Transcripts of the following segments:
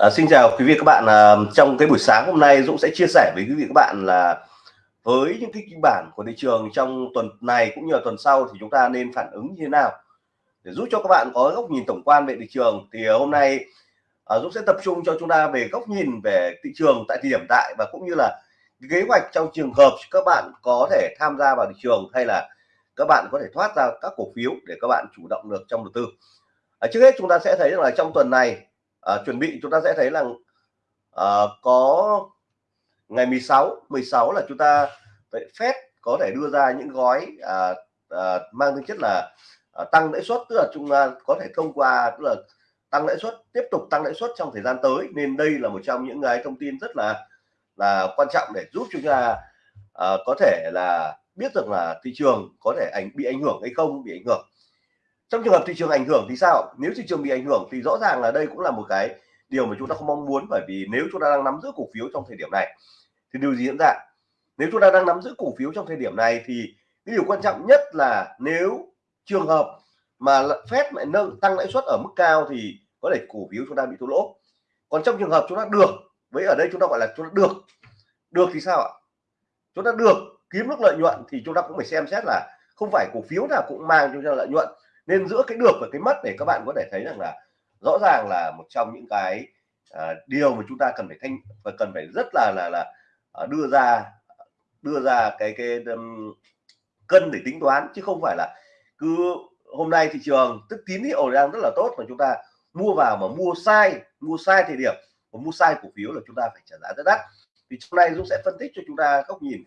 À, xin chào quý vị các bạn. À, trong cái buổi sáng hôm nay Dũng sẽ chia sẻ với quý vị các bạn là với những cái kịch bản của thị trường trong tuần này cũng như là tuần sau thì chúng ta nên phản ứng như thế nào? Để giúp cho các bạn có góc nhìn tổng quan về thị trường thì hôm nay à, Dũng sẽ tập trung cho chúng ta về góc nhìn về thị trường tại thời điểm tại và cũng như là kế hoạch trong trường hợp các bạn có thể tham gia vào thị trường hay là các bạn có thể thoát ra các cổ phiếu để các bạn chủ động được trong đầu tư. À, trước hết chúng ta sẽ thấy rằng là trong tuần này à, chuẩn bị chúng ta sẽ thấy là à, có ngày 16 16 là chúng ta Fed có thể đưa ra những gói à, à, mang tính chất là à, tăng lãi suất tức là chúng ta có thể thông qua tức là tăng lãi suất tiếp tục tăng lãi suất trong thời gian tới. Nên đây là một trong những cái thông tin rất là là quan trọng để giúp chúng ta à, có thể là biết được là thị trường có thể ảnh bị ảnh hưởng hay không bị ảnh hưởng trong trường hợp thị trường ảnh hưởng thì sao? Nếu thị trường bị ảnh hưởng thì rõ ràng là đây cũng là một cái điều mà chúng ta không mong muốn, bởi vì nếu chúng ta đang nắm giữ cổ phiếu trong thời điểm này thì điều gì diễn ra? Nếu chúng ta đang nắm giữ cổ phiếu trong thời điểm này thì cái điều quan trọng nhất là nếu trường hợp mà phép lại nâng, tăng lãi suất ở mức cao thì có thể cổ phiếu chúng ta bị thua lỗ. Còn trong trường hợp chúng ta được, với ở đây chúng ta gọi là chúng ta được được thì sao ạ? Chúng ta được kiếm được lợi nhuận thì chúng ta cũng phải xem xét là không phải cổ phiếu nào cũng mang cho chúng ta lợi nhuận nên giữa cái được và cái mất để các bạn có thể thấy rằng là rõ ràng là một trong những cái à, điều mà chúng ta cần phải thanh và cần phải rất là là là à, đưa ra đưa ra cái cái um, cân để tính toán chứ không phải là cứ hôm nay thị trường tức tín hiệu đang rất là tốt mà chúng ta mua vào mà mua sai mua sai thời điểm và mua sai cổ phiếu là chúng ta phải trả giá rất đắt. Thì hôm nay Dũng sẽ phân tích cho chúng ta góc nhìn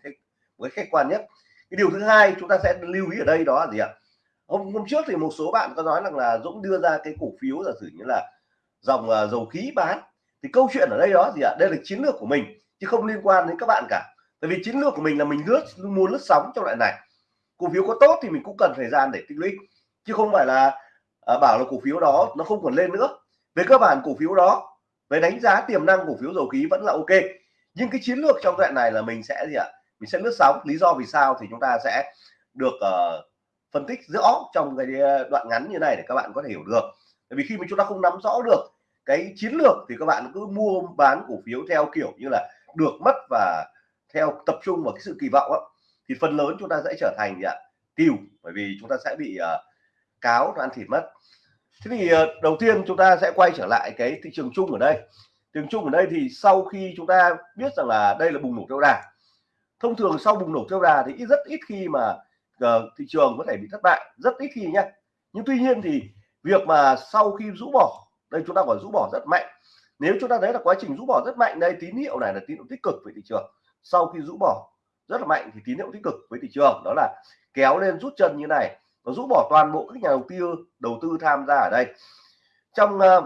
với khách quan nhất. Cái điều thứ hai chúng ta sẽ lưu ý ở đây đó là gì ạ? Hôm hôm trước thì một số bạn có nói rằng là Dũng đưa ra cái cổ phiếu giả sử như là dòng uh, dầu khí bán. Thì câu chuyện ở đây đó gì ạ? Đây là chiến lược của mình chứ không liên quan đến các bạn cả. Tại vì chiến lược của mình là mình lướt mua lướt sóng trong loại này. Cổ phiếu có tốt thì mình cũng cần thời gian để tích lũy chứ không phải là uh, bảo là cổ phiếu đó nó không còn lên nữa. Về cơ bản cổ phiếu đó về đánh giá tiềm năng cổ phiếu dầu khí vẫn là ok. Nhưng cái chiến lược trong đoạn này là mình sẽ gì ạ? Mình sẽ lướt sóng. Lý do vì sao thì chúng ta sẽ được uh, phân tích rõ trong cái ờ, đoạn ngắn như này để các bạn có thể hiểu được. Bởi vì khi mà chúng ta không nắm rõ được cái chiến lược thì các bạn cứ mua bán cổ phiếu theo kiểu như là được mất và theo tập trung vào cái sự kỳ vọng đó, thì phần lớn chúng ta sẽ trở thành à, gì ạ tiêu bởi vì chúng ta sẽ bị uh, cáo ăn thịt mất. Thế thì uh, đầu tiên chúng ta sẽ quay trở lại cái thị trường chung ở đây. Thị trường chung ở đây thì sau khi chúng ta biết rằng là đây là bùng nổ theo đà thông thường sau bùng nổ theo đà thì rất ít khi mà uh, thị trường có thể bị thất bại rất ít khi nhé nhưng tuy nhiên thì việc mà sau khi rũ bỏ đây chúng ta gọi rũ bỏ rất mạnh. Nếu chúng ta thấy là quá trình rũ bỏ rất mạnh đây tín hiệu này là tín hiệu tích cực với thị trường. Sau khi rũ bỏ rất là mạnh thì tín hiệu tích cực với thị trường đó là kéo lên rút chân như này và rũ bỏ toàn bộ các nhà đầu tư đầu tư tham gia ở đây. Trong uh,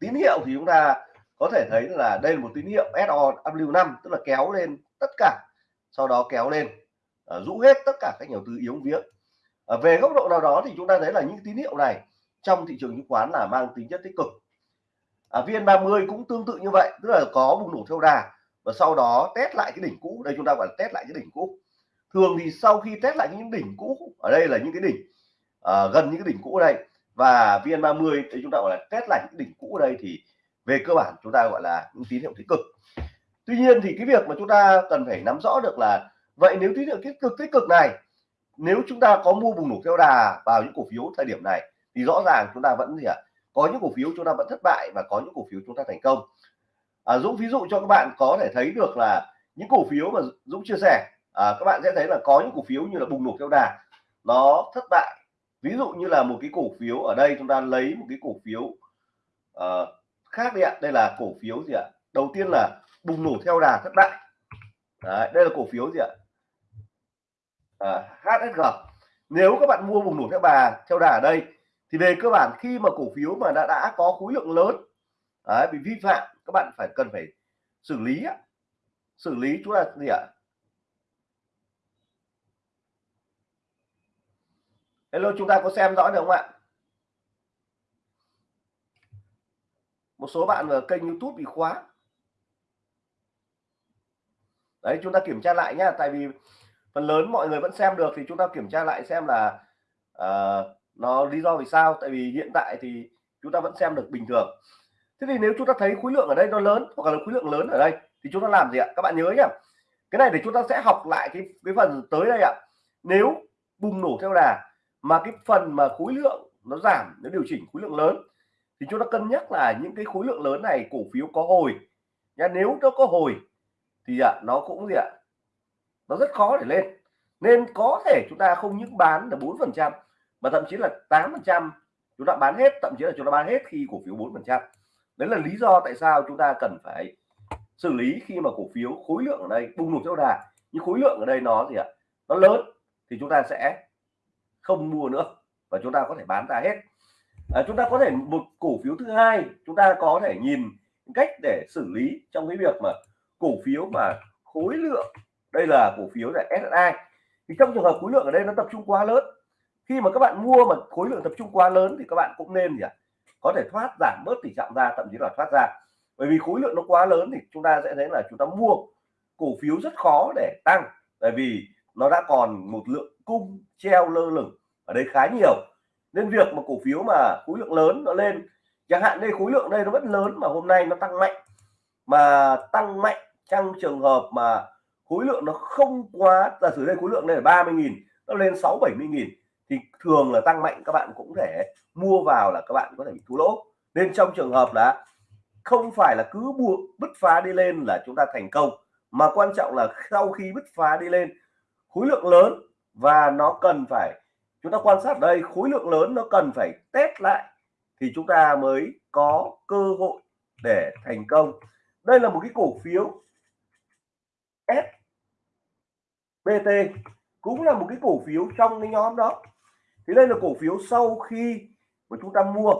tín hiệu thì chúng ta có thể thấy là đây là một tín hiệu SOW5 tức là kéo lên tất cả sau đó kéo lên uh, rũ hết tất cả các nhà đầu tư yếu vía uh, ờ, về góc độ nào đó thì chúng ta thấy là những tín hiệu này trong thị trường chứng khoán là mang tính chất tích cực. Uh, VN30 cũng tương tự như vậy tức là có bùng nổ theo đà và sau đó test lại cái đỉnh cũ. Đây chúng ta gọi là test lại cái đỉnh cũ. Thường thì sau khi test lại những đỉnh cũ ở đây là những cái đỉnh uh, gần những cái đỉnh cũ ở đây. Và VN30 thì chúng ta gọi là test lại những đỉnh cũ ở đây thì về cơ bản chúng ta gọi là những tín hiệu tích cực. Tuy nhiên thì cái việc mà chúng ta cần phải nắm rõ được là vậy nếu tín hiệu tích cực tích cực này nếu chúng ta có mua bùng nổ theo đà vào những cổ phiếu thời điểm này thì rõ ràng chúng ta vẫn gì ạ? Có những cổ phiếu chúng ta vẫn thất bại và có những cổ phiếu chúng ta thành công. À, Dũng ví dụ cho các bạn có thể thấy được là những cổ phiếu mà Dũng chia sẻ à, các bạn sẽ thấy là có những cổ phiếu như là bùng nổ theo đà nó thất bại. Ví dụ như là một cái cổ phiếu ở đây chúng ta lấy một cái cổ phiếu uh, khác đi ạ. Đây là cổ phiếu gì ạ? Đầu tiên là bùng nổ theo đà thất bại. Đấy, đây là cổ phiếu gì ạ? À, HSG nếu các bạn mua bùng nổ theo bà theo đà ở đây thì về cơ bản khi mà cổ phiếu mà đã đã có khối lượng lớn đấy, bị vi phạm các bạn phải cần phải xử lý xử lý chúng là gì ạ? Hello chúng ta có xem rõ được không ạ? Một số bạn ở kênh youtube bị khóa. Đấy chúng ta kiểm tra lại nhá tại vì phần lớn mọi người vẫn xem được thì chúng ta kiểm tra lại xem là uh, nó lý do vì sao. Tại vì hiện tại thì chúng ta vẫn xem được bình thường. Thế thì nếu chúng ta thấy khối lượng ở đây nó lớn hoặc là khối lượng lớn ở đây thì chúng ta làm gì ạ? Các bạn nhớ nhá. Cái này để chúng ta sẽ học lại cái cái phần tới đây ạ. Nếu bùng nổ theo đà mà cái phần mà khối lượng nó giảm nó điều chỉnh khối lượng lớn thì chúng ta cân nhắc là những cái khối lượng lớn này cổ phiếu có hồi. Nha nếu nó có hồi thì ạ nó cũng gì ạ? Nó rất khó để lên. Nên có thể chúng ta không những bán là bốn phần trăm mà thậm chí là tám phần trăm. Chúng ta bán hết thậm chí là chúng ta bán hết khi cổ phiếu bốn phần trăm. Đấy là lý do tại sao chúng ta cần phải xử lý khi mà cổ phiếu khối lượng ở đây bùng nổ theo đà. Nhưng khối lượng ở đây nó gì ạ? Nó lớn thì chúng ta sẽ không mua nữa và chúng ta có thể bán ra hết. À, chúng ta có thể một cổ phiếu thứ hai chúng ta có thể nhìn cách để xử lý trong cái việc mà cổ phiếu mà khối lượng đây là cổ phiếu là SSI thì trong trường hợp khối lượng ở đây nó tập trung quá lớn, khi mà các bạn mua mà khối lượng tập trung quá lớn thì các bạn cũng nên gì ạ? Có thể thoát giảm bớt tỷ trọng ra, thậm chí là thoát ra. Bởi vì khối lượng nó quá lớn thì chúng ta sẽ thấy là chúng ta mua cổ phiếu rất khó để tăng, tại vì nó đã còn một lượng cung treo lơ lửng ở đây khá nhiều. Nên việc mà cổ phiếu mà khối lượng lớn nó lên, chẳng hạn đây khối lượng đây nó vẫn lớn mà hôm nay nó tăng mạnh, mà tăng mạnh trong trường hợp mà khối lượng nó không quá, giả sử đây khối lượng này là 30.000 nó lên 6 70 nghìn, thì thường là tăng mạnh, các bạn cũng thể mua vào là các bạn có thể bị thua lỗ. Nên trong trường hợp là không phải là cứ buộc bứt phá đi lên là chúng ta thành công, mà quan trọng là sau khi bứt phá đi lên, khối lượng lớn và nó cần phải, chúng ta quan sát đây, khối lượng lớn nó cần phải test lại thì chúng ta mới có cơ hội để thành công. Đây là một cái cổ phiếu SBT cũng là một cái cổ phiếu trong cái nhóm đó. Thì đây là cổ phiếu sau khi mà chúng ta mua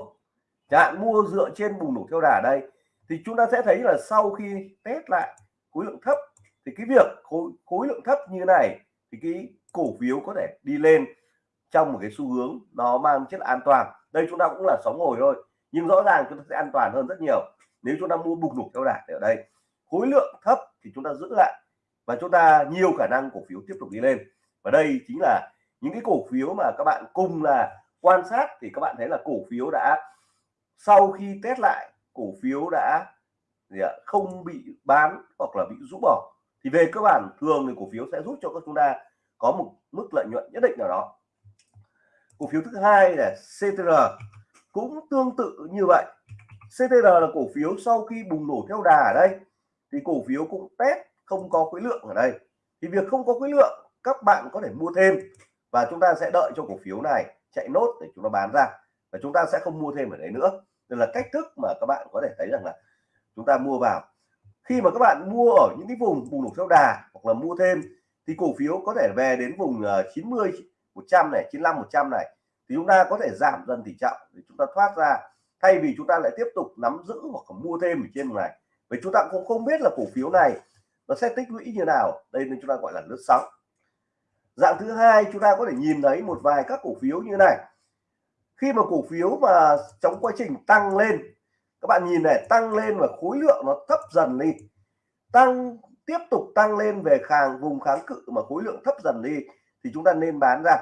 chẳng mua dựa trên bùng nổ theo đà đây thì chúng ta sẽ thấy là sau khi test lại khối lượng thấp thì cái việc khối, khối lượng thấp như này thì cái cổ phiếu có thể đi lên trong một cái xu hướng nó mang chất an toàn. Đây chúng ta cũng là sóng hồi thôi nhưng rõ ràng chúng ta sẽ an toàn hơn rất nhiều nếu chúng ta mua bùng nổ theo đà ở đây. Khối lượng thấp thì chúng ta giữ lại và chúng ta nhiều khả năng cổ phiếu tiếp tục đi lên. Và đây chính là những cái cổ phiếu mà các bạn cùng là quan sát. Thì các bạn thấy là cổ phiếu đã, sau khi test lại, cổ phiếu đã không bị bán hoặc là bị rũ bỏ. Thì về cơ bản, thường thì cổ phiếu sẽ giúp cho các chúng ta có một mức lợi nhuận nhất định nào đó. Cổ phiếu thứ hai là CTR cũng tương tự như vậy. CTR là cổ phiếu sau khi bùng nổ theo đà ở đây. Thì cổ phiếu cũng test không có khối lượng ở đây. Thì việc không có khối lượng, các bạn có thể mua thêm và chúng ta sẽ đợi cho cổ phiếu này chạy nốt để chúng ta bán ra. Và chúng ta sẽ không mua thêm ở đấy nữa. Đây là cách thức mà các bạn có thể thấy rằng là chúng ta mua vào. Khi mà các bạn mua ở những cái vùng bùng nổ theo đà hoặc là mua thêm, thì cổ phiếu có thể về đến vùng ờ, 90 100 này 95 100 này, thì chúng ta có thể giảm dần tỷ trọng để chúng ta thoát ra. Thay vì chúng ta lại tiếp tục nắm giữ hoặc mua thêm ở trên này. Vì chúng ta cũng không biết là cổ phiếu này nó sẽ tích lũy như nào? Đây nên chúng ta gọi là lướt sóng. Dạng thứ hai, chúng ta có thể nhìn thấy một vài các cổ phiếu như này. Khi mà cổ phiếu mà trong quá trình tăng lên, các bạn nhìn này, tăng lên và khối lượng nó thấp dần đi. Tăng, tiếp tục tăng lên về kháng vùng kháng cự mà khối lượng thấp dần đi thì chúng ta nên bán ra.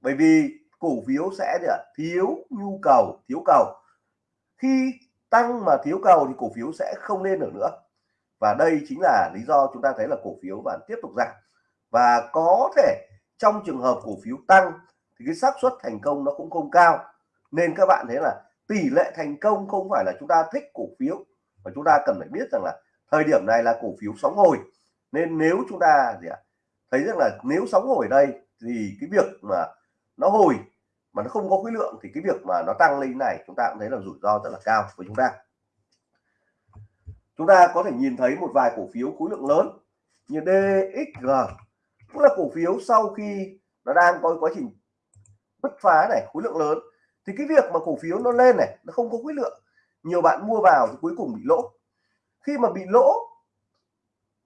Bởi vì cổ phiếu sẽ thiếu nhu cầu, thiếu cầu. Khi tăng mà thiếu cầu thì cổ phiếu sẽ không lên được nữa và đây chính là lý do chúng ta thấy là cổ phiếu vẫn tiếp tục giảm. Và có thể trong trường hợp cổ phiếu tăng thì cái xác suất thành công nó cũng không cao. Nên các bạn thấy là tỷ lệ thành công không phải là chúng ta thích cổ phiếu và chúng ta cần phải biết rằng là thời điểm này là cổ phiếu sóng hồi. Nên nếu chúng ta gì ạ, thấy rằng là nếu sóng hồi đây thì cái việc mà nó hồi mà nó không có khối lượng thì cái việc mà nó tăng lên này chúng ta cũng thấy là rủi ro rất là cao với chúng ta chúng ta có thể nhìn thấy một vài cổ phiếu khối lượng lớn như DXG cũng là cổ phiếu sau khi nó đang có quá trình bứt phá này, khối lượng lớn, thì cái việc mà cổ phiếu nó lên này, nó không có khối lượng. Nhiều bạn mua vào thì cuối cùng bị lỗ. Khi mà bị lỗ,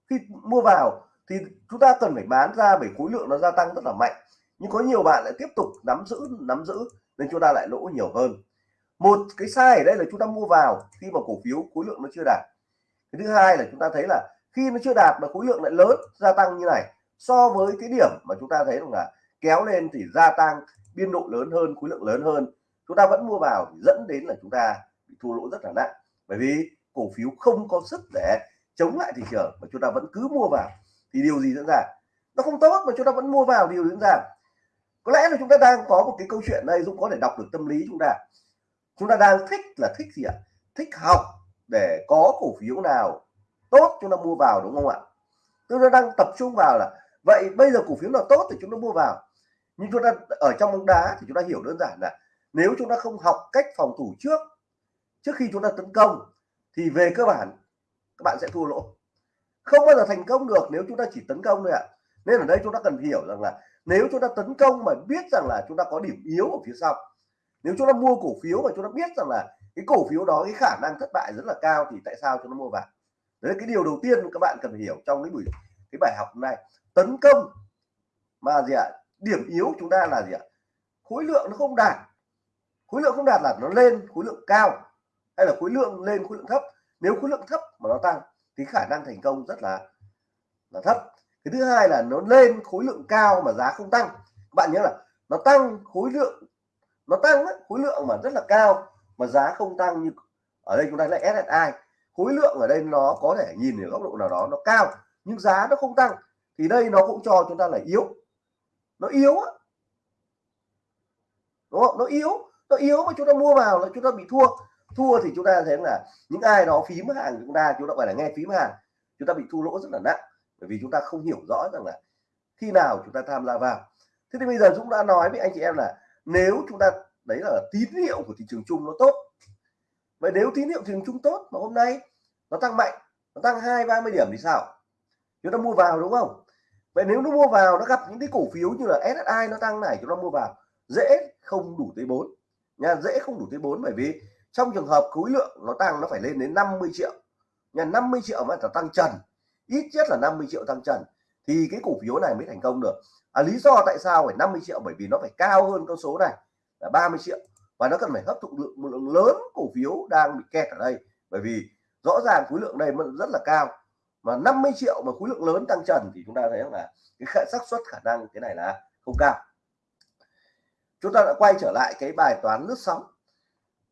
khi mua vào thì chúng ta cần phải bán ra bởi khối lượng nó gia tăng rất là mạnh. Nhưng có nhiều bạn lại tiếp tục nắm giữ nắm giữ nên chúng ta lại lỗ nhiều hơn. Một cái sai ở đây là chúng ta mua vào khi mà cổ phiếu khối lượng nó chưa đạt cái thứ hai là chúng ta thấy là khi nó chưa đạt mà khối lượng lại lớn gia tăng như này, so với cái điểm mà chúng ta thấy rằng là kéo lên thì gia tăng, biên độ lớn hơn, khối lượng lớn hơn. Chúng ta vẫn mua vào thì dẫn đến là chúng ta bị thua lỗ rất là nặng. Bởi vì cổ phiếu không có sức để chống lại thị trường mà chúng ta vẫn cứ mua vào. Thì điều gì diễn ra? Nó không tốt mà chúng ta vẫn mua vào, điều diễn ra? Có lẽ là chúng ta đang có một cái câu chuyện đây, Dũng có thể đọc được tâm lý chúng ta. Chúng ta đang thích là thích gì ạ? Thích học để có cổ phiếu nào tốt chúng ta mua vào đúng không ạ chúng ta đang tập trung vào là vậy bây giờ cổ phiếu nào tốt thì chúng ta mua vào nhưng chúng ta ở trong bóng đá thì chúng ta hiểu đơn giản là nếu chúng ta không học cách phòng thủ trước trước khi chúng ta tấn công thì về cơ bản các bạn sẽ thua lỗ không bao giờ thành công được nếu chúng ta chỉ tấn công thôi ạ nên ở đây chúng ta cần hiểu rằng là nếu chúng ta tấn công mà biết rằng là chúng ta có điểm yếu ở phía sau nếu chúng ta mua cổ phiếu mà chúng ta biết rằng là cái cổ phiếu đó, cái khả năng thất bại rất là cao thì tại sao cho nó mua vào? Đấy là cái điều đầu tiên các bạn cần phải hiểu trong cái buổi, cái bài học này tấn công mà gì ạ? Điểm yếu chúng ta là gì ạ? Khối lượng nó không đạt. Khối lượng không đạt là nó lên khối lượng cao hay là khối lượng lên khối lượng thấp? Nếu khối lượng thấp mà nó tăng thì khả năng thành công rất là là thấp. Cái thứ hai là nó lên khối lượng cao mà giá không tăng. Các bạn nhớ là nó tăng khối lượng, nó tăng khối lượng mà rất là cao mà giá không tăng như ở đây chúng ta là SSI khối lượng ở đây nó có thể nhìn ở góc độ nào đó nó cao nhưng giá nó không tăng thì đây nó cũng cho chúng ta là yếu nó yếu á đúng không nó yếu nó yếu mà chúng ta mua vào là chúng ta bị thua thua thì chúng ta thấy là những ai đó phím hàng chúng ta chúng ta phải là nghe phím hàng chúng ta bị thua lỗ rất là nặng bởi vì chúng ta không hiểu rõ rằng là khi nào chúng ta tham gia vào thế thì bây giờ Dũng đã nói với anh chị em là nếu chúng ta đấy là tín hiệu của thị trường chung nó tốt. Vậy nếu tín hiệu thị trường chung tốt mà hôm nay nó tăng mạnh nó tăng hai ba mươi điểm thì sao? Chúng ta mua vào đúng không? Vậy nếu nó mua vào nó gặp những cái cổ phiếu như là SSI nó tăng này chúng ta mua vào dễ không đủ tới bốn. nha dễ không đủ tới bốn bởi vì trong trường hợp khối lượng nó tăng nó phải lên đến 50 triệu. Nhà 50 triệu mà nó tăng trần ít nhất là 50 triệu tăng trần thì cái cổ phiếu này mới thành công được. À, lý do tại sao phải 50 triệu? Bởi vì nó phải cao hơn con số này là 30 triệu. Và nó cần phải hấp thụ lượng một lượng lớn cổ phiếu đang bị kẹt ở đây. Bởi vì rõ ràng khối lượng đây rất là cao. Mà 50 triệu mà khối lượng lớn tăng trần thì chúng ta thấy là cái xác suất khả năng cái này là không cao. Chúng ta đã quay trở lại cái bài toán lướt sóng.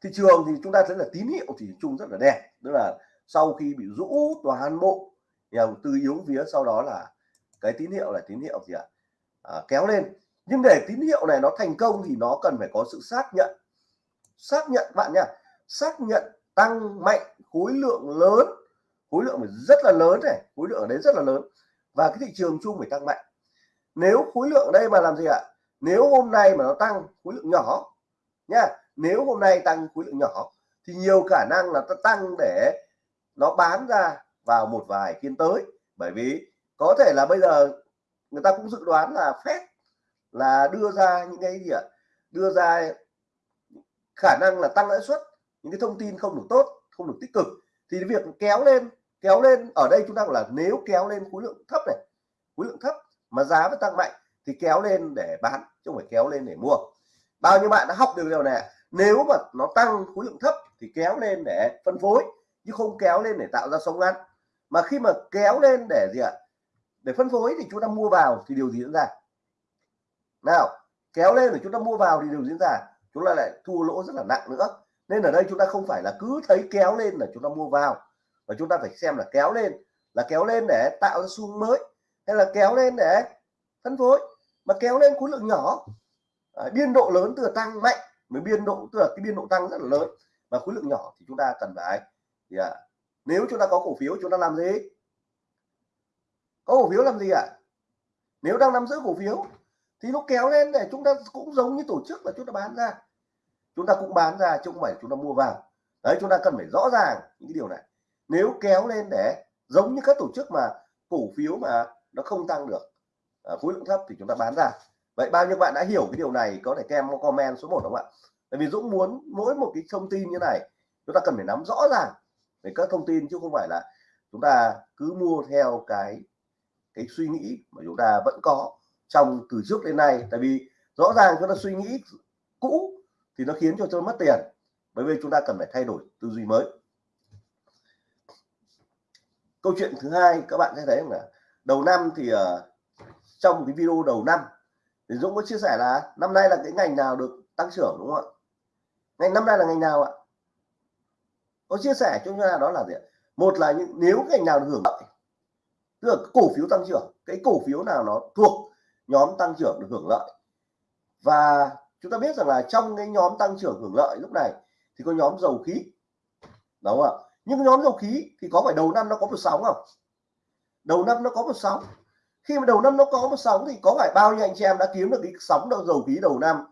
Thị trường thì chúng ta thấy là tín hiệu thì chung rất là đẹp. Tức là sau khi bị rũ toàn bộ nhà đầu tư yếu phía sau đó là cái tín hiệu là tín hiệu gì ạ? À, kéo lên nhưng để tín hiệu này nó thành công thì nó cần phải có sự xác nhận. Xác nhận, bạn nhá, xác nhận tăng mạnh khối lượng lớn. Khối lượng phải rất là lớn này, khối lượng ở đấy rất là lớn. Và cái thị trường chung phải tăng mạnh. Nếu khối lượng ở đây mà làm gì ạ? Nếu hôm nay mà nó tăng khối lượng nhỏ nha nếu hôm nay tăng khối lượng nhỏ thì nhiều khả năng là nó tăng để nó bán ra vào một vài phiên tới. Bởi vì có thể là bây giờ người ta cũng dự đoán là phép là đưa ra những cái gì ạ? Đưa ra khả năng là tăng lãi suất, những cái thông tin không được tốt, không được tích cực. Thì việc kéo lên kéo lên, ở đây chúng ta là nếu kéo lên khối lượng thấp này, khối lượng thấp mà giá vẫn tăng mạnh thì kéo lên để bán, chứ không phải kéo lên để mua. Bao nhiêu bạn đã học được điều này nếu mà nó tăng khối lượng thấp thì kéo lên để phân phối, chứ không kéo lên để tạo ra sóng ngắn. Mà khi mà kéo lên để gì ạ? Để phân phối thì chúng ta mua vào thì điều gì diễn ra? Nào kéo lên để chúng ta mua vào thì điều diễn ra chúng ta lại thua lỗ rất là nặng nữa. Nên ở đây chúng ta không phải là cứ thấy kéo lên là chúng ta mua vào và chúng ta phải xem là kéo lên là kéo lên để tạo ra xu mới hay là kéo lên để phân phối. Mà kéo lên khối lượng nhỏ à, biên độ lớn từ tăng mạnh mới biên độ tức là cái biên độ tăng rất là lớn. Và khối lượng nhỏ thì chúng ta cần phải thì à, nếu chúng ta có cổ phiếu chúng ta làm gì? Có cổ phiếu làm gì ạ? À? nếu đang nắm giữ cổ phiếu thì nó kéo lên để chúng ta cũng giống như tổ chức là chúng ta bán ra. Chúng ta cũng bán ra chứ không phải chúng ta mua vào. Đấy chúng ta cần phải rõ ràng những cái điều này. Nếu kéo lên để giống như các tổ chức mà cổ phiếu mà nó không tăng được à, khối lượng thấp thì chúng ta bán ra. Vậy bao nhiêu bạn đã hiểu cái điều này có thể kem comment số 1 đúng không ạ? Tại vì Dũng muốn mỗi một cái thông tin như này chúng ta cần phải nắm rõ ràng về các thông tin chứ không phải là chúng ta cứ mua theo cái cái suy nghĩ mà chúng ta vẫn có trong từ trước đến nay. Tại vì rõ ràng chúng ta suy nghĩ cũ thì nó khiến cho chúng ta mất tiền. Bởi vì chúng ta cần phải thay đổi tư duy mới. Câu chuyện thứ hai các bạn sẽ thấy là đầu năm thì uh, trong cái video đầu năm thì Dũng có chia sẻ là năm nay là cái ngành nào được tăng trưởng đúng không ạ? Ngành năm nay là ngành nào ạ? Có chia sẻ cho chúng ta đó là gì một là những nếu ngành nào được hưởng lợi tức là cổ phiếu tăng trưởng cái cổ phiếu nào nó thuộc nhóm tăng trưởng được hưởng lợi. Và chúng ta biết rằng là trong cái nhóm tăng trưởng hưởng lợi lúc này thì có nhóm dầu khí. Đúng không ạ? Nhưng nhóm dầu khí thì có phải đầu năm nó có một sóng không? Đầu năm nó có một sóng. Khi mà đầu năm nó có một sóng thì có phải bao nhiêu anh chị em đã kiếm được cái sóng đầu dầu khí đầu năm?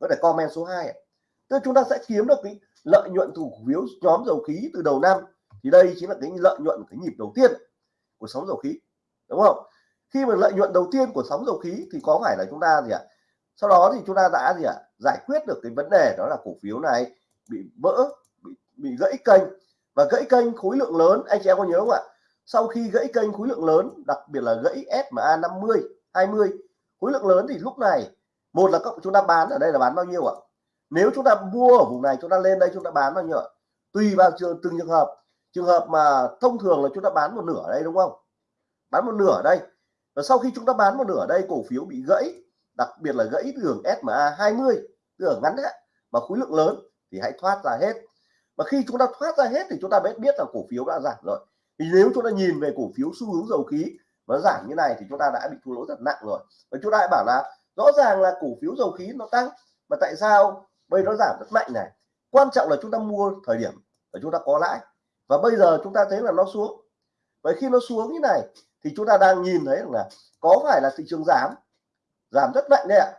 Có thể comment số 2 tức chúng ta sẽ kiếm được cái lợi nhuận từ cổ phiếu nhóm dầu khí từ đầu năm thì đây chính là cái lợi nhuận, cái nhịp đầu tiên của sóng dầu khí. Đúng không? Khi mà lợi nhuận đầu tiên của sóng dầu khí thì có phải là chúng ta gì ạ? Sau đó thì chúng ta đã gì ạ? Giải quyết được cái vấn đề đó là cổ phiếu này bị vỡ bị, bị gãy kênh. Và gãy kênh khối lượng lớn anh chị em có nhớ không ạ? Sau khi gãy kênh khối lượng lớn đặc biệt là gãy SMA 50 20 khối lượng lớn thì lúc này một là các chúng ta bán ở đây là bán bao nhiêu ạ? Nếu chúng ta mua ở vùng này chúng ta lên đây chúng ta bán bao nhiêu ạ? Tùy vào trường từng trường hợp. Trường hợp mà thông thường là chúng ta bán một nửa ở đây đúng không? Bán một nửa ở đây và sau khi chúng ta bán một nửa ở đây, cổ phiếu bị gãy, đặc biệt là gãy đường SMA 20 đường ngắn đấy, mà khối lượng lớn thì hãy thoát ra hết. Và khi chúng ta thoát ra hết thì chúng ta biết biết là cổ phiếu đã giảm rồi. Thì nếu chúng ta nhìn về cổ phiếu xu hướng dầu khí nó giảm như này thì chúng ta đã bị thua lỗ rất nặng rồi. Và chúng ta lại bảo là rõ ràng là cổ phiếu dầu khí nó tăng, mà tại sao bây nó giảm rất mạnh này? Quan trọng là chúng ta mua thời điểm và chúng ta có lãi. Và bây giờ chúng ta thấy là nó xuống. Vậy khi nó xuống như này thì chúng ta đang nhìn thấy là có phải là thị trường giảm giảm rất mạnh đấy ạ.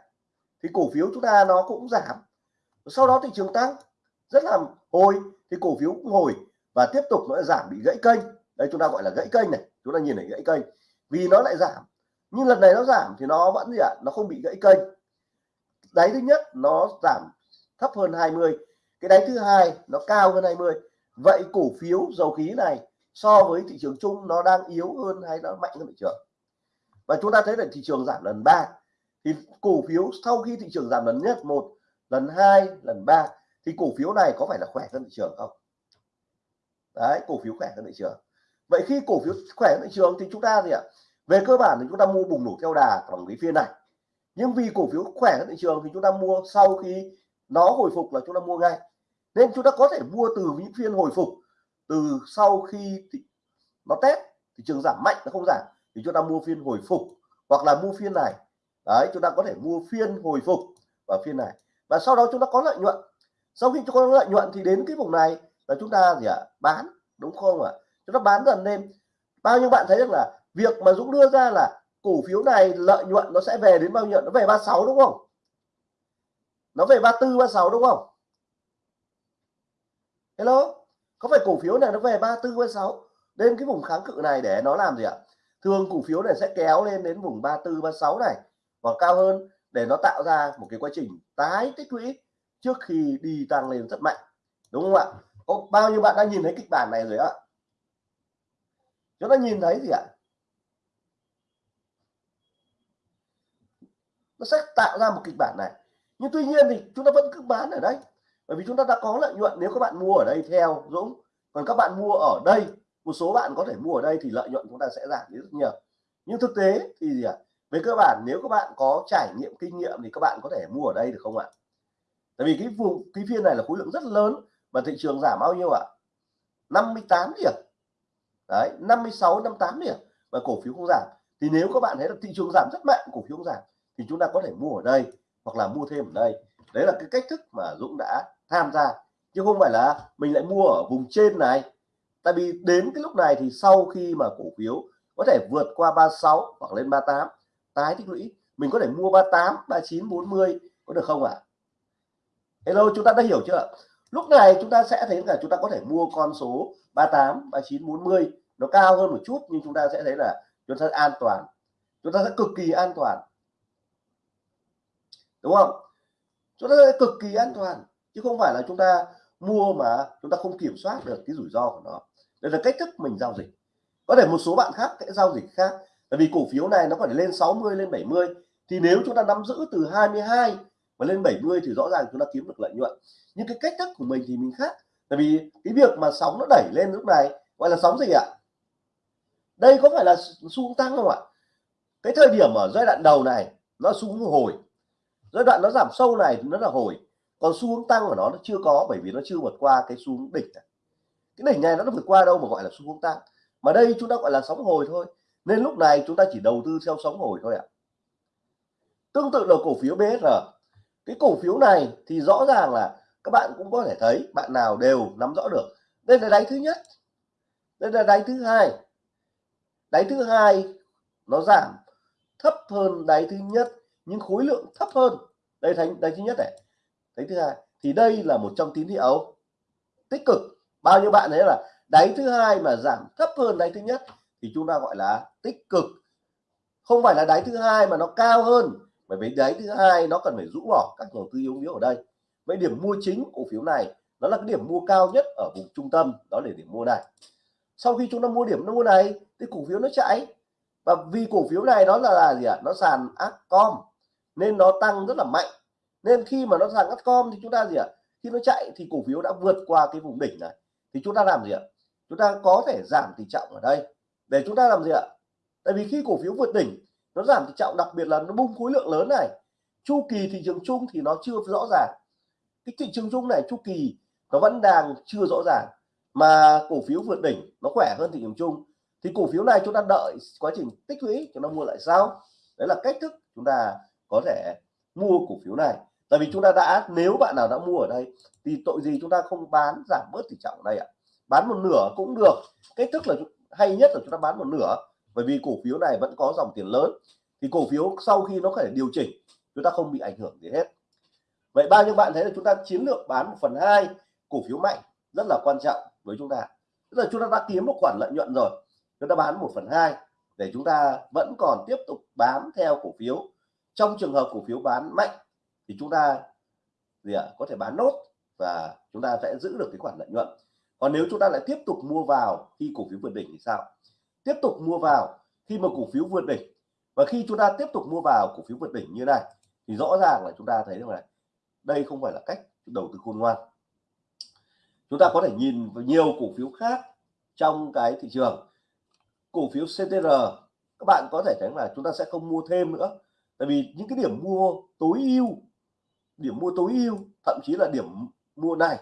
Thì cổ phiếu chúng ta nó cũng giảm. Sau đó thị trường tăng, rất là hồi, thì cổ phiếu cũng hồi và tiếp tục nó giảm bị gãy kênh. Đây chúng ta gọi là gãy kênh này, chúng ta nhìn thấy gãy kênh. Vì nó lại giảm, nhưng lần này nó giảm thì nó vẫn gì ạ, nó không bị gãy kênh. Đáy thứ nhất nó giảm thấp hơn 20 cái đáy thứ hai nó cao hơn 20 vậy cổ phiếu dầu khí này so với thị trường chung nó đang yếu hơn hay nó mạnh hơn thị trường. Và chúng ta thấy là thị trường giảm lần ba. Thì cổ phiếu sau khi thị trường giảm lần nhất, một, lần hai, lần ba, thì cổ phiếu này có phải là khỏe hơn thị trường không? Đấy, cổ phiếu khỏe hơn thị trường. Vậy khi cổ phiếu khỏe hơn thị trường thì chúng ta gì ạ? Về cơ bản thì chúng ta mua bùng nổ theo đà bằng cái phiên này. Nhưng vì cổ phiếu khỏe hơn thị trường thì chúng ta mua sau khi nó hồi phục là chúng ta mua ngay. Nên chúng ta có thể mua từ những phiên hồi phục từ sau khi thị, nó test thị trường giảm mạnh nó không giảm. Thì chúng ta mua phiên hồi phục hoặc là mua phiên này. Đấy chúng ta có thể mua phiên hồi phục và phiên này. Và sau đó chúng ta có lợi nhuận. Sau khi chúng ta có lợi nhuận thì đến cái vùng này là chúng ta gì ạ? À? bán đúng không ạ? À? chúng ta bán dần lên. Bao nhiêu bạn thấy rằng là việc mà Dũng đưa ra là cổ phiếu này lợi nhuận nó sẽ về đến bao nhiêu? Nó về 36 đúng không? Nó về 34 36 đúng không? Hello? Có phải cổ phiếu này nó về 34 36 đến cái vùng kháng cự này để nó làm gì ạ? Thường cổ phiếu này sẽ kéo lên đến vùng 34 36 này và cao hơn, để nó tạo ra một cái quá trình tái tích lũy trước khi đi tăng lên rất mạnh. Đúng không ạ? Có bao nhiêu bạn đã nhìn thấy kịch bản này rồi ạ? Chúng ta nhìn thấy gì ạ? Nó sẽ tạo ra một kịch bản này. Nhưng tuy nhiên thì chúng ta vẫn cứ bán ở đây bởi vì chúng ta đã có lợi nhuận nếu các bạn mua ở đây theo, Dũng. Còn các bạn mua ở đây, một số bạn có thể mua ở đây thì lợi nhuận chúng ta sẽ giảm đi rất nhiều. Nhưng thực tế thì gì ạ? Về cơ bản, nếu các bạn có trải nghiệm, kinh nghiệm thì các bạn có thể mua ở đây được không ạ? Tại vì cái vùng, cái phiên này là khối lượng rất lớn và thị trường giảm bao nhiêu ạ? 58 điểm. Đấy 56 58 điểm và cổ phiếu không giảm. Thì nếu các bạn thấy là thị trường giảm rất mạnh, cổ phiếu không giảm, thì chúng ta có thể mua ở đây hoặc là mua thêm ở đây. Đấy là cái cách thức mà Dũng đã tham gia. Chứ không phải là mình lại mua ở vùng trên này. Tại vì đến cái lúc này thì sau khi mà cổ phiếu có thể vượt qua 36 hoặc lên 38 tái tích lũy, mình có thể mua 38 39 40 có được không ạ? À? Hello, chúng ta đã hiểu chưa? Lúc này chúng ta sẽ thấy là chúng ta có thể mua con số 38 39 40 nó cao hơn một chút nhưng chúng ta sẽ thấy là chúng ta an toàn. Chúng ta sẽ cực kỳ an toàn. Đúng không? Chúng ta sẽ cực kỳ an toàn chứ không phải là chúng ta mua mà chúng ta không kiểm soát được cái rủi ro của nó. Đây là cách thức mình giao dịch. Có thể một số bạn khác sẽ giao dịch khác. Tại vì cổ phiếu này nó có thể lên 60 lên 70 thì nếu chúng ta nắm giữ từ 22 và lên 70 thì rõ ràng chúng ta kiếm được lợi nhuận. Nhưng cái cách thức của mình thì mình khác. Tại vì cái việc mà sóng nó đẩy lên lúc này, gọi là sóng gì ạ? Đây có phải là xu hướng tăng không ạ? Cái thời điểm ở giai đoạn đầu này, nó xu hướng hồi. Giai đoạn nó giảm sâu này thì nó là hồi còn xu hướng tăng của nó nó chưa có bởi vì nó chưa vượt qua cái xu hướng đỉnh này. cái đỉnh này nó vượt qua đâu mà gọi là xu hướng tăng. Mà đây chúng ta gọi là sóng hồi thôi. Nên lúc này chúng ta chỉ đầu tư theo sóng hồi thôi ạ. Tương tự là cổ phiếu BSR cái cổ phiếu này thì rõ ràng là các bạn cũng có thể thấy, bạn nào đều nắm rõ được. Đây là đáy thứ nhất. Đây là đáy thứ hai. Đáy thứ hai nó giảm thấp hơn đáy thứ nhất, nhưng khối lượng thấp hơn. Đây thành đáy thứ nhất này đáy thứ hai thì đây là một trong tín hiệu tích cực. Bao nhiêu bạn thấy là đáy thứ hai mà giảm thấp hơn đáy thứ nhất thì chúng ta gọi là tích cực. Không phải là đáy thứ hai mà nó cao hơn bởi vì đáy thứ hai nó cần phải rũ bỏ các nhà đầu tư yếu yếu ở đây. Vậy điểm mua chính cổ phiếu này nó là cái điểm mua cao nhất ở vùng trung tâm đó là điểm mua này. Sau khi chúng ta mua điểm mua này thì cổ phiếu nó chạy. Và vì cổ phiếu này nó là, là gì ạ? À? nó sàn Acom nên nó tăng rất là mạnh nên khi mà nó sàn com thì chúng ta gì ạ? À? khi nó chạy thì cổ phiếu đã vượt qua cái vùng đỉnh này. Thì chúng ta làm gì ạ? Chúng ta có thể giảm tỷ trọng ở đây. Để chúng ta làm gì ạ? Tại vì khi cổ phiếu vượt đỉnh, nó giảm tỷ trọng đặc biệt là nó bung khối lượng lớn này. Chu kỳ thị trường chung thì nó chưa rõ ràng. Cái thị trường chung này, chu kỳ, nó vẫn đang chưa rõ ràng. Mà cổ phiếu vượt đỉnh, nó khỏe hơn thị trường chung. Thì cổ phiếu này chúng ta đợi quá trình tích lũy chúng ta mua lại sao? đấy là cách thức chúng ta có thể mua cổ phiếu này tại vì chúng ta đã, nếu bạn nào đã mua ở đây, thì tội gì chúng ta không bán giảm bớt tỷ trọng ở đây ạ? Bán một nửa cũng được. Cách thức là hay nhất là chúng ta bán một nửa, bởi vì cổ phiếu này vẫn có dòng tiền lớn. Thì cổ phiếu sau khi nó phải điều chỉnh, chúng ta không bị ảnh hưởng gì hết. Vậy bao nhiêu bạn thấy là chúng ta chiến lược bán một phần hai cổ phiếu mạnh, rất là quan trọng với chúng ta. Tức là chúng ta đã kiếm một khoản lợi nhuận rồi, chúng ta bán một phần hai để chúng ta vẫn còn tiếp tục bám theo cổ phiếu. Trong trường hợp cổ phiếu bán mạnh thì chúng ta gì ạ, có thể bán nốt và chúng ta sẽ giữ được cái khoản lợi nhuận. Còn nếu chúng ta lại tiếp tục mua vào khi cổ phiếu vượt đỉnh thì sao? Tiếp tục mua vào khi mà cổ phiếu vượt đỉnh. Và khi chúng ta tiếp tục mua vào cổ phiếu vượt đỉnh như này, thì rõ ràng là chúng ta thấy rằng là đây không phải là cách đầu tư khôn ngoan. Chúng ta có thể nhìn vào nhiều cổ phiếu khác trong cái thị trường. Cổ phiếu CTR các bạn có thể thấy là chúng ta sẽ không mua thêm nữa. Tại vì những cái điểm mua tối ưu điểm mua tối ưu, thậm chí là điểm mua này.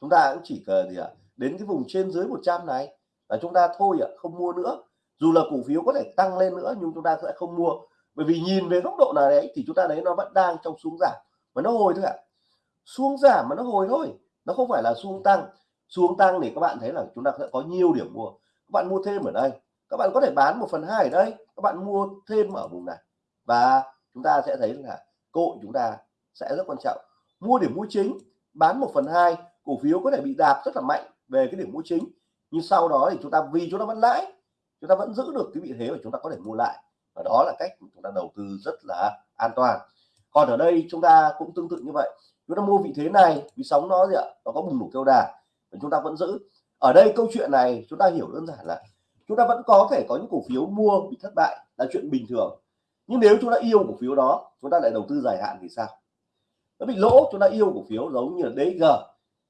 Chúng ta cũng chỉ cần gì ạ, đến cái vùng trên dưới 100 này là chúng ta thôi ạ, không mua nữa. Dù là cổ phiếu có thể tăng lên nữa, nhưng chúng ta sẽ không mua. Bởi vì nhìn về góc độ nào đấy thì chúng ta thấy nó vẫn đang trong xuống giảm, mà nó hồi thôi ạ. Xuống giảm mà nó hồi thôi, nó không phải là xuống tăng. Xuống tăng thì các bạn thấy là chúng ta sẽ có nhiều điểm mua. Các bạn mua thêm ở đây, các bạn có thể bán một phần hai ở đây, các bạn mua thêm ở vùng này. Và chúng ta sẽ thấy là cơ hội chúng ta sẽ rất quan trọng mua điểm mua chính bán một phần hai cổ phiếu có thể bị đạp rất là mạnh về cái điểm mua chính nhưng sau đó thì chúng ta vì chúng ta vẫn lãi chúng ta vẫn giữ được cái vị thế và chúng ta có thể mua lại và đó là cách chúng ta đầu tư rất là an toàn còn ở đây chúng ta cũng tương tự như vậy chúng ta mua vị thế này vì sóng nó gì ạ nó có bùng nổ kêu đà và chúng ta vẫn giữ ở đây câu chuyện này chúng ta hiểu đơn giản là chúng ta vẫn có thể có những cổ phiếu mua bị thất bại là chuyện bình thường nhưng nếu chúng ta yêu cổ phiếu đó chúng ta lại đầu tư dài hạn thì sao nó bị lỗ chúng ta yêu cổ phiếu giống như là DG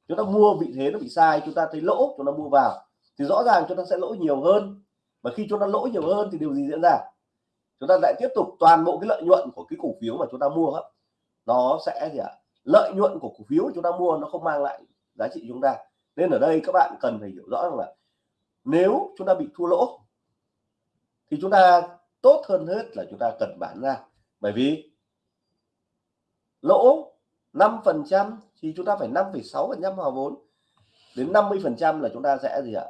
chúng ta mua vị thế nó bị sai chúng ta thấy lỗ chúng ta mua vào thì rõ ràng chúng ta sẽ lỗ nhiều hơn và khi chúng ta lỗ nhiều hơn thì điều gì diễn ra chúng ta lại tiếp tục toàn bộ cái lợi nhuận của cái cổ phiếu mà chúng ta mua đó, nó sẽ gì ạ lợi nhuận của cổ phiếu chúng ta mua nó không mang lại giá trị chúng ta nên ở đây các bạn cần phải hiểu rõ rằng là nếu chúng ta bị thua lỗ thì chúng ta tốt hơn hết là chúng ta cần bán ra bởi vì lỗ 5 phần trăm thì chúng ta phải 5,6 phần trăm hòa vốn. Đến 50 phần trăm là chúng ta sẽ gì ạ?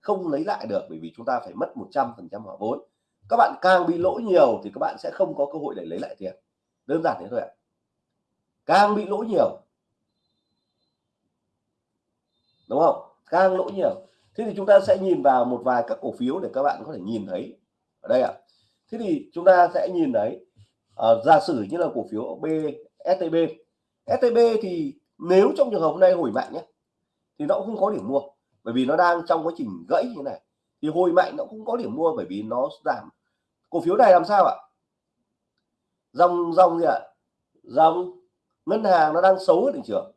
Không lấy lại được bởi vì chúng ta phải mất 100 phần trăm hòa vốn. Các bạn càng bị lỗ nhiều thì các bạn sẽ không có cơ hội để lấy lại tiền. Đơn giản thế thôi ạ. Càng bị lỗ nhiều đúng không? Càng lỗ nhiều. Thế thì chúng ta sẽ nhìn vào một vài các cổ phiếu để các bạn có thể nhìn thấy. Ở đây ạ. Thế thì chúng ta sẽ nhìn thấy uh, giả sử như là cổ phiếu B. STB thì nếu trong trường hợp hôm nay hồi mạnh nhé thì nó cũng không có điểm mua, bởi vì nó đang trong quá trình gãy như này. Thì hồi mạnh nó cũng có điểm mua bởi vì nó giảm. Cổ phiếu này làm sao ạ? Dòng dòng gì ạ? Dòng ngân hàng nó đang xấu ở thị trường.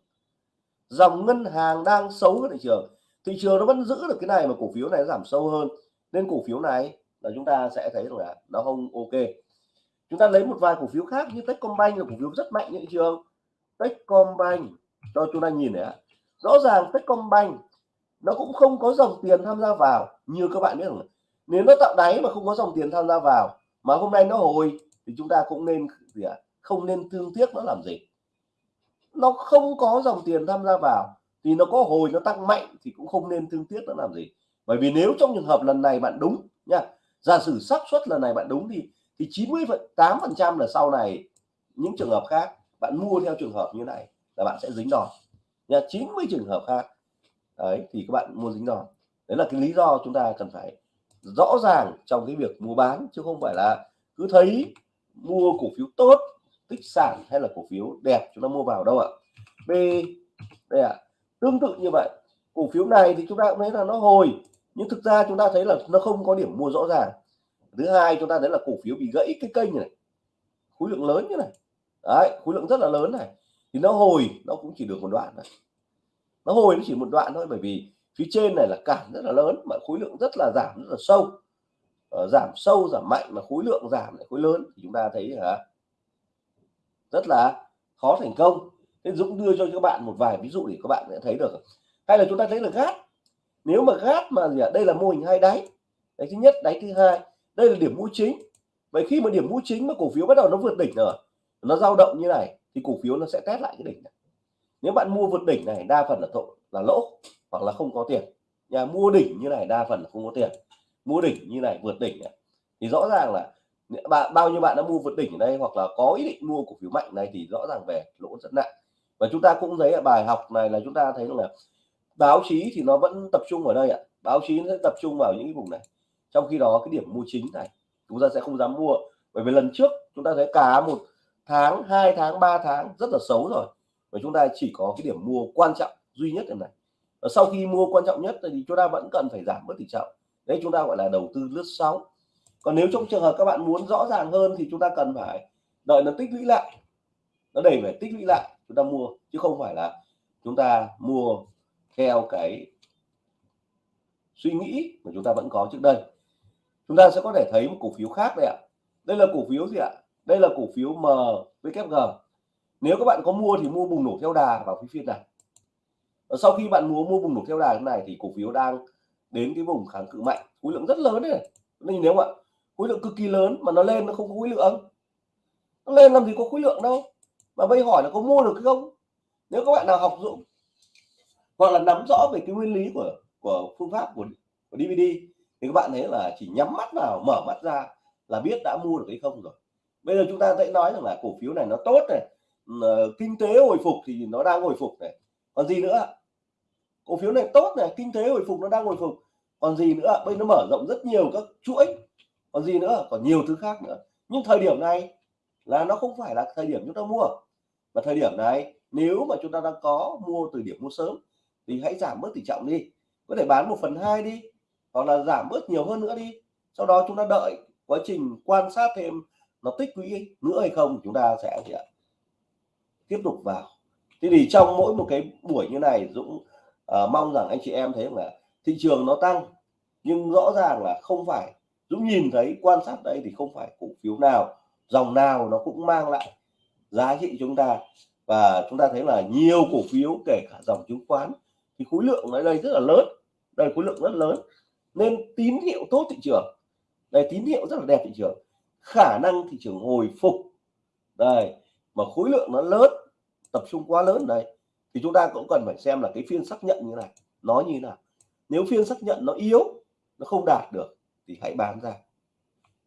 Dòng ngân hàng đang xấu ở thị trường. Thị trường nó vẫn giữ được cái này mà cổ phiếu này giảm sâu hơn. Nên cổ phiếu này là chúng ta sẽ thấy là nó không ok. Chúng ta lấy một vài cổ phiếu khác như Techcombank là cổ phiếu rất mạnh thị trường. Techcombank. Cho chúng ta nhìn này rõ ràng Techcombank, nó cũng không có dòng tiền tham gia vào, như các bạn biết rồi. nếu nó tạo đáy mà không có dòng tiền tham gia vào, mà hôm nay nó hồi, thì chúng ta cũng nên gì ạ? Không nên thương tiếc nó làm gì. Nó không có dòng tiền tham gia vào, thì nó có hồi, nó tăng mạnh, thì cũng không nên thương tiếc nó làm gì. Bởi vì nếu trong trường hợp lần này bạn đúng nha, giả sử xác suất lần này bạn đúng thì thì 98 phần trăm là sau này những trường hợp khác bạn mua theo trường hợp như này là bạn sẽ dính đòn. Nha 90 trường hợp khác, đấy, thì các bạn mua dính đòn. Đấy là cái lý do chúng ta cần phải rõ ràng trong cái việc mua bán, chứ không phải là cứ thấy mua cổ phiếu tốt, tích sản hay là cổ phiếu đẹp chúng ta mua vào đâu ạ. B, đây ạ, tương tự như vậy. Cổ phiếu này thì chúng ta cũng thấy là nó hồi, nhưng thực ra chúng ta thấy là nó không có điểm mua rõ ràng. Thứ hai, chúng ta thấy là cổ phiếu bị gãy cái kênh này, khối lượng lớn như này đấy khối lượng rất là lớn này. Thì nó hồi nó cũng chỉ được một đoạn này nó hồi nó chỉ một đoạn thôi bởi vì phía trên này là cản rất là lớn mà khối lượng rất là giảm rất là sâu. Ờ, giảm sâu giảm mạnh mà khối lượng giảm lại khối lớn thì chúng ta thấy hả rất là khó thành công. Nên Dũng đưa cho các bạn một vài ví dụ để các bạn sẽ thấy được. Hay là chúng ta thấy là gát nếu mà gát mà gì ạ? Đây là mô hình hai đáy. Đáy thứ nhất đáy thứ hai. Đây là điểm mua chính. Vậy khi mà điểm mua chính mà cổ phiếu bắt đầu nó vượt đỉnh rồi nó dao động như này thì cổ phiếu nó sẽ test lại cái đỉnh này. Nếu bạn mua vượt đỉnh này, đa phần là thổ, là lỗ hoặc là không có tiền. Nhà mua đỉnh như này, đa phần là không có tiền. Mua đỉnh như này, vượt đỉnh này. Thì rõ ràng là bạn, bao nhiêu bạn đã mua vượt đỉnh ở đây hoặc là có ý định mua cổ phiếu mạnh này thì rõ ràng về lỗ rất nặng. Và chúng ta cũng thấy bài học này là chúng ta thấy là báo chí thì nó vẫn tập trung ở đây ạ. Báo chí sẽ tập trung vào những cái vùng này. Trong khi đó, cái điểm mua chính này, chúng ta sẽ không dám mua. Bởi vì lần trước chúng ta thấy cả một tháng, hai tháng 3 tháng, rất là xấu rồi. Và chúng ta chỉ có cái điểm mua quan trọng duy nhất này. Và sau khi mua quan trọng nhất thì chúng ta vẫn cần phải giảm bớt tỷ trọng. Đấy, chúng ta gọi là đầu tư lướt sóng. Còn nếu trong trường hợp các bạn muốn rõ ràng hơn thì chúng ta cần phải đợi nó tích lũy lại. Nó đẩy phải tích lũy lại, chúng ta mua, chứ không phải là chúng ta mua theo cái suy nghĩ mà chúng ta vẫn có trước đây. Chúng ta sẽ có thể thấy một cổ phiếu khác đây ạ. Đây là cổ phiếu gì ạ? Đây là cổ phiếu MWG nếu các bạn có mua thì mua bùng nổ theo đà vào cái phiên này. Và sau khi bạn mua mua bùng nổ theo đà thế này thì cổ phiếu đang đến cái vùng kháng cự mạnh. Khối lượng rất lớn này nên nếu ạ khối lượng cực kỳ lớn mà nó lên nó không có khối lượng. Nó lên làm gì có khối lượng đâu. Mà bây hỏi là có mua được không? Nếu các bạn nào học dũng hoặc là nắm rõ về cái nguyên lý của của phương pháp của, của DVD thì các bạn thấy là chỉ nhắm mắt vào mở mắt ra là biết đã mua được hay không rồi bây giờ chúng ta sẽ nói rằng là cổ phiếu này nó tốt này ừ, ờ, kinh tế hồi phục thì nó đang hồi phục này. Còn gì nữa? Cổ phiếu này tốt này, kinh tế hồi phục nó đang hồi phục. Còn gì nữa? Bây nó mở rộng rất nhiều các chuỗi. Còn gì nữa? Còn nhiều thứ khác nữa. Nhưng thời điểm này là nó không phải là thời điểm chúng ta mua. Và thời điểm này, nếu mà chúng ta đang có mua từ điểm mua sớm, thì hãy giảm bớt tỷ trọng đi. Có thể bán một phần hai đi, hoặc là giảm bớt nhiều hơn nữa đi. Sau đó chúng ta đợi quá trình quan sát thêm nó tích lũy nữa hay không chúng ta sẽ gì ạ? tiếp tục vào. Thế thì trong mỗi một cái buổi như này Dũng uh, mong rằng anh chị em thấy là thị trường nó tăng nhưng rõ ràng là không phải Dũng nhìn thấy quan sát đây thì không phải cổ phiếu nào dòng nào nó cũng mang lại giá trị chúng ta. Và chúng ta thấy là nhiều cổ phiếu kể cả dòng chứng khoán thì khối lượng ở đây rất là lớn đây khối lượng rất lớn. Nên tín hiệu tốt thị trường đây tín hiệu rất là đẹp thị trường khả năng thị trường hồi phục. Đây, mà khối lượng nó lớn, tập trung quá lớn đây thì chúng ta cũng cần phải xem là cái phiên xác nhận như này, nó như thế nào. Nếu phiên xác nhận nó yếu, nó không đạt được, thì hãy bán ra.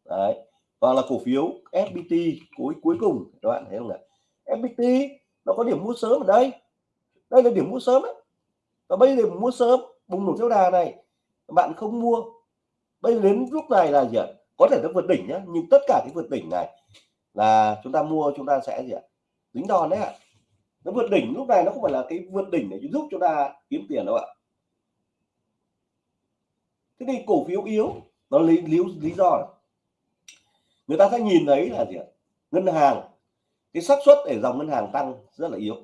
Đấy, hoặc là cổ phiếu FPT cuối cuối cùng, các bạn thấy không ạ FPT nó có điểm mua sớm ở đây. Đây là điểm mua sớm ấy. và bây giờ mua sớm, bùng nổ theo đà này, bạn không mua. Bây giờ đến lúc này là gì ạ? Có thể nó vượt đỉnh nhá nhưng tất cả cái vượt đỉnh này là chúng ta mua chúng ta sẽ gì ạ? Tính đòn đấy ạ. Nó vượt đỉnh lúc này nó không phải là cái vượt đỉnh để giúp chúng ta kiếm tiền đâu ạ. Thế thì cổ phiếu yếu nó lý lý, lý do này. người ta sẽ nhìn thấy là gì ạ? Ngân hàng cái xác suất để dòng ngân hàng tăng rất là yếu.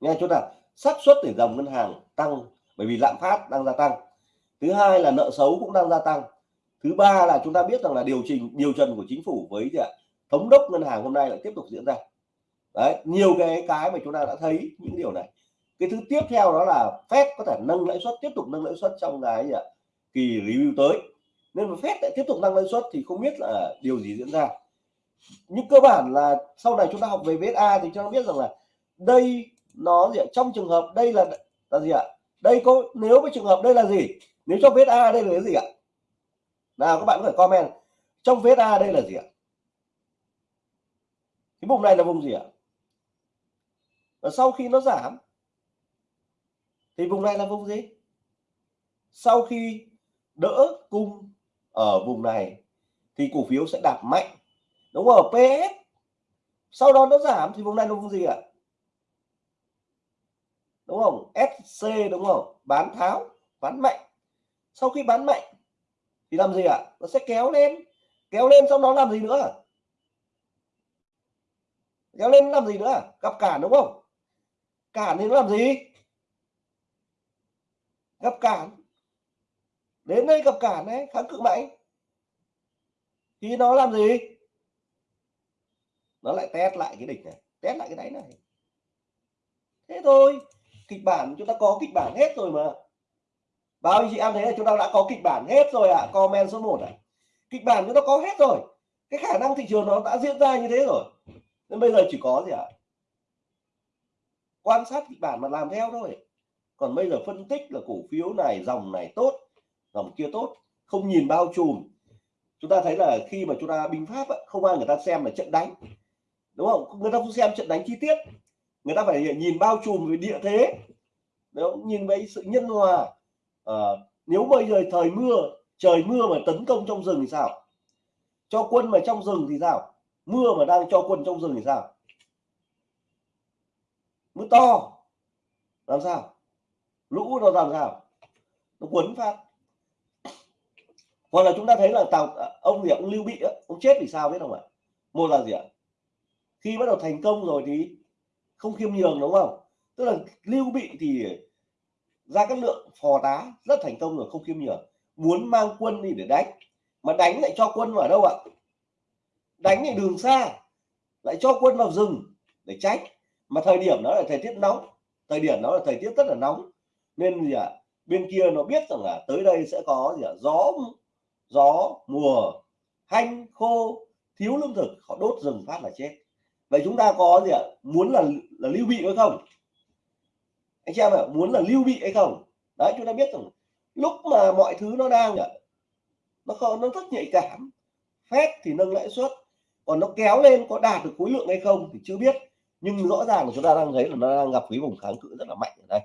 Nghe chúng ta xác suất để dòng ngân hàng tăng bởi vì lạm phát đang gia tăng thứ hai là nợ xấu cũng đang gia tăng. Thứ ba là chúng ta biết rằng là điều chỉnh, điều trần của chính phủ với gì ạ? Thống đốc ngân hàng hôm nay lại tiếp tục diễn ra. Đấy, nhiều cái cái mà chúng ta đã thấy những điều này. Cái thứ tiếp theo đó là Fed có thể nâng lãi suất, tiếp tục nâng lãi suất trong cái gì ạ? Kỳ review tới. Nên mà Fed lại tiếp tục nâng lãi suất thì không biết là điều gì diễn ra. Nhưng cơ bản là sau này chúng ta học về VSA thì chúng ta biết rằng là đây nó gì ạ? trong trường hợp đây là là gì ạ? Đây có, nếu với trường hợp đây là gì? Nếu trong VSA đây là cái gì ạ? Nào, các bạn có thể comment. Trong VSA đây là gì ạ? Cái vùng này là vùng gì ạ? Và sau khi nó giảm, thì vùng này là vùng gì? Sau khi đỡ cung ở vùng này, thì cổ phiếu sẽ đạp mạnh. Đúng không? PS sau đó nó giảm, thì vùng này là vùng gì ạ? Đúng không? SC đúng không? Bán tháo bán mạnh sau khi bán mạnh, thì làm gì ạ? Nó sẽ kéo lên kéo lên xong đó làm gì nữa? Kéo lên làm gì nữa? Gặp cản đúng không? Cản thì nó làm gì? Gặp cản. Đến đây gặp cản đấy kháng cự mạnh. Thì nó làm gì? Nó lại test lại cái đỉnh này, test lại cái đáy này. Thế thôi, kịch bản chúng ta có kịch bản hết rồi mà bao anh chị em thấy là chúng ta đã có kịch bản hết rồi ạ? À. comment số 1 ạ à. kịch bản chúng ta có hết rồi. Cái khả năng thị trường nó đã diễn ra như thế rồi. Nên bây giờ chỉ có gì ạ? À? quan sát kịch bản mà làm theo thôi. Còn bây giờ phân tích là cổ phiếu này, dòng này tốt, dòng kia tốt, không nhìn bao trùm. Chúng ta thấy là khi mà chúng ta binh pháp không ai người ta xem là trận đánh. Đúng không? Người ta không xem trận đánh chi tiết. Người ta phải nhìn bao trùm về địa thế. Đúng nhìn với sự nhân hòa à, nếu bây giờ thời mưa trời mưa mà tấn công trong rừng thì sao? Cho quân mà trong rừng thì sao? Mưa mà đang cho quân trong rừng thì sao? Mưa to làm sao? Lũ nó làm sao? Nó quấn phát. Hoặc là chúng ta thấy là tàu à, ông gì ông lưu bị ông chết vì sao biết không ạ? Một là gì ạ? Khi bắt đầu thành công rồi thì không khiêm nhường đúng không? Tức là lưu bị thì ra các lượng phò tá rất thành công rồi không khiêm nhường. Muốn mang quân đi để đánh mà đánh lại cho quân vào đâu ạ? Đánh thì đường xa lại cho quân vào rừng để tránh mà thời điểm đó là thời tiết nóng thời điểm đó là thời tiết rất là nóng. Nên gì ạ? À, bên kia nó biết rằng là tới đây sẽ có gì ạ? À, gió gió mùa hanh khô thiếu lương thực họ đốt rừng phát là chết. Vậy chúng ta có gì ạ? À, muốn là là lưu bị hay không? Anh chị em ạ, muốn là lưu bị hay không? Đấy, chúng ta biết rằng lúc mà mọi thứ nó đang nó không nó rất nhạy cảm. Phép thì nâng lãi suất, còn nó kéo lên có đạt được khối lượng hay không thì chưa biết. Nhưng rõ ràng là chúng ta đang thấy là nó đang gặp cái vùng kháng cự rất là mạnh ở đây.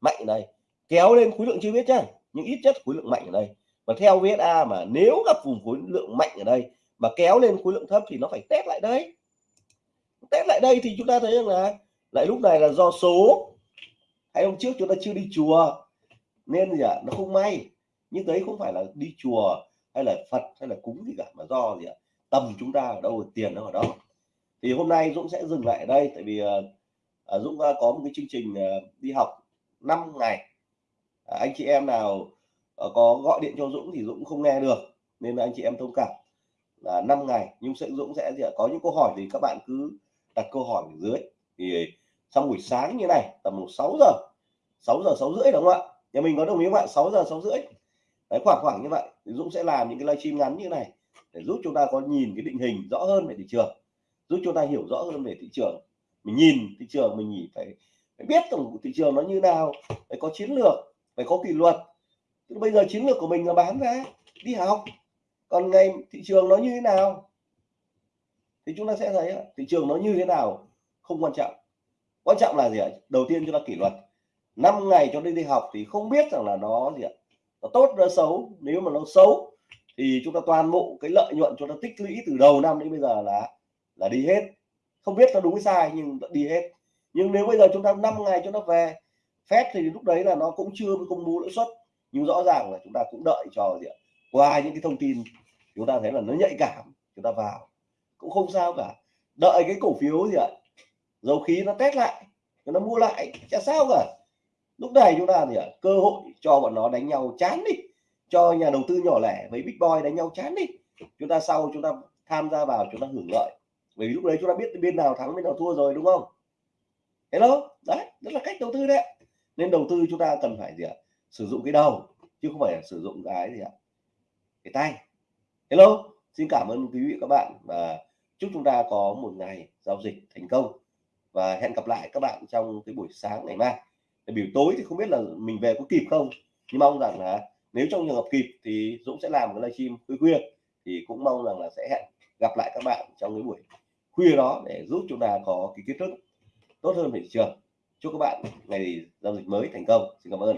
Mạnh ở đây. Kéo lên khối lượng chưa biết chứ nhưng ít nhất khối lượng mạnh ở đây. Và theo VSA mà nếu gặp vùng khối lượng mạnh ở đây mà kéo lên khối lượng thấp thì nó phải test lại đây. Test lại đây thì chúng ta thấy rằng là, lại lúc này là do số hay hôm trước chúng ta chưa đi chùa. Nên gì ạ? À, nó không may. Nhưng đấy không phải là đi chùa hay là Phật hay là cúng gì cả mà do gì ạ? À, tầm chúng ta ở đâu tiền nó ở đó thì hôm nay Dũng sẽ dừng lại ở đây tại vì uh, Dũng uh, có một cái chương trình uh, đi học 5 ngày. Uh, anh chị em nào uh, có gọi điện cho Dũng thì Dũng không nghe được nên là anh chị em thông cảm. Là 5 ngày nhưng sẽ Dũng sẽ gì có những câu hỏi thì các bạn cứ đặt câu hỏi ở dưới. Thì trong buổi sáng như này, tầm một 6 giờ 6 giờ 6 rưỡi đúng không ạ? Nhà mình có đồng ý không ạ? 6 giờ 6 rưỡi. Đấy, khoảng khoảng như vậy. Thì Dũng sẽ làm những cái livestream ngắn như này để giúp chúng ta có nhìn cái định hình rõ hơn về thị trường, giúp chúng ta hiểu rõ hơn về thị trường. Mình nhìn thị trường, mình nhìn phải phải biết tổng thị trường nó như nào, phải có chiến lược, phải có kỷ luật. Bây giờ chiến lược của mình là bán ra đi học. Còn ngày thị trường nó như thế nào? Thì chúng ta sẽ thấy thị trường nó như thế nào không quan trọng quan trọng là gì ạ? Đầu tiên chúng ta kỷ luật. 5 ngày cho đi đi học thì không biết rằng là nó gì ạ? Nó tốt, nó xấu. Nếu mà nó xấu thì chúng ta toàn bộ cái lợi nhuận chúng ta tích lũy từ đầu năm đến bây giờ là là đi hết. Không biết nó đúng hay sai nhưng đi hết. Nhưng nếu bây giờ chúng ta 5 ngày cho nó về, phép thì lúc đấy là nó cũng chưa công bố lãi suất. Nhưng rõ ràng là chúng ta cũng đợi cho gì ạ? Qua những cái thông tin, chúng ta thấy là nó nhạy cảm, chúng ta vào. Cũng không sao cả. Đợi cái cổ phiếu gì ạ? Dầu khí nó test lại nó mua lại chả sao cả. Lúc này chúng ta thì à, cơ hội cho bọn nó đánh nhau chán đi cho nhà đầu tư nhỏ lẻ với big boy đánh nhau chán đi. Chúng ta sau chúng ta tham gia vào chúng ta hưởng lợi. Bởi vì lúc đấy chúng ta biết bên nào thắng bên nào thua rồi đúng không? Hello? Đấy rất là cách đầu tư đấy nên đầu tư chúng ta cần phải gì ạ? Sử dụng cái đầu chứ không phải là sử dụng cái gì ạ? Cái tay. Hello? Xin cảm ơn quý vị các bạn và chúc chúng ta có một ngày giao dịch thành công và hẹn gặp lại các bạn trong cái buổi sáng ngày mai. Để buổi tối thì không biết là mình về có kịp không. Nhưng mong rằng là nếu trong trường hợp kịp thì Dũng sẽ làm cái livestream khuya khuya. Thì cũng mong rằng là sẽ hẹn gặp lại các bạn trong cái buổi khuya đó để giúp chúng ta có cái kiến thức tốt hơn về thị trường. Chúc các bạn ngày giao dịch mới thành công. Xin cảm ơn